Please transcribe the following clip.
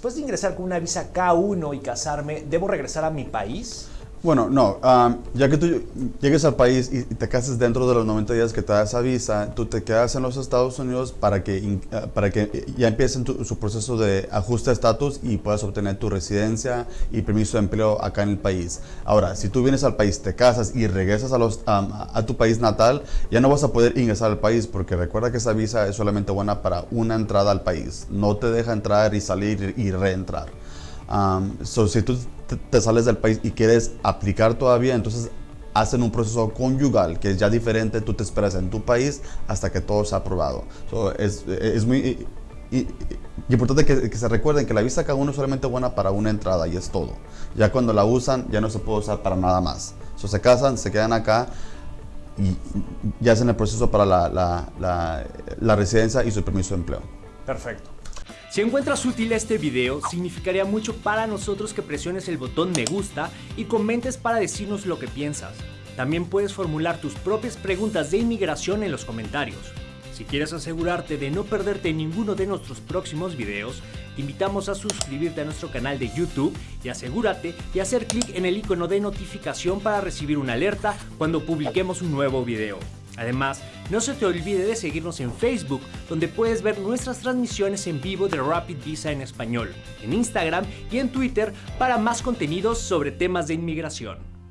después de ingresar con una visa K1 y casarme, ¿debo regresar a mi país? Bueno, no, ya que tú llegues al país y te cases dentro de los 90 días que te da esa visa, tú te quedas en los Estados Unidos para que, ah, para que ya empiecen su proceso de ajuste de estatus y puedas obtener tu residencia y permiso de empleo acá en el país. Ahora, si tú vienes al país, te casas y regresas a, los, a tu país natal, ya no vas a poder ingresar al país porque recuerda que esa visa es solamente buena para una entrada al país. No te deja entrar y salir y reentrar. Si tú te sales del país y quieres aplicar todavía, entonces hacen un proceso conyugal que es ya diferente, tú te esperas en tu país hasta que todo sea aprobado. es, es, muy importante que, se recuerden que la visa cada uno es solamente buena para una entrada y es todo. Ya cuando la usan ya no se puede usar para nada más. So, se casan, se quedan acá y ya hacen el proceso para la, la, la residencia y su permiso de empleo. Perfecto. Si encuentras útil este video, significaría mucho para nosotros que presiones el botón me gusta y comentes para decirnos lo que piensas. También puedes formular tus propias preguntas de inmigración en los comentarios. Si quieres asegurarte de no perderte ninguno de nuestros próximos videos, te invitamos a suscribirte a nuestro canal de YouTube y asegúrate de hacer clic en el icono de notificación para recibir una alerta cuando publiquemos un nuevo video. Además, no se te olvide de seguirnos en Facebook, donde puedes ver nuestras transmisiones en vivo de Rapid Visa en español, en Instagram y en Twitter para más contenidos sobre temas de inmigración.